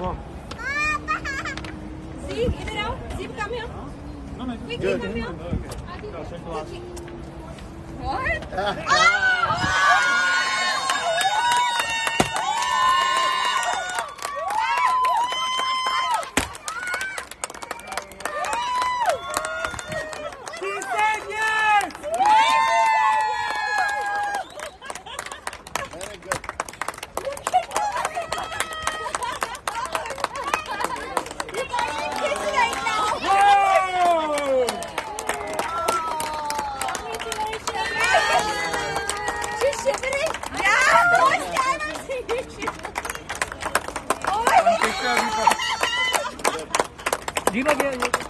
Oh. Sieg, in it out. Sieg, come here. No, no, Quick, good. come here. Okay. Last. What? She Dino, Dino.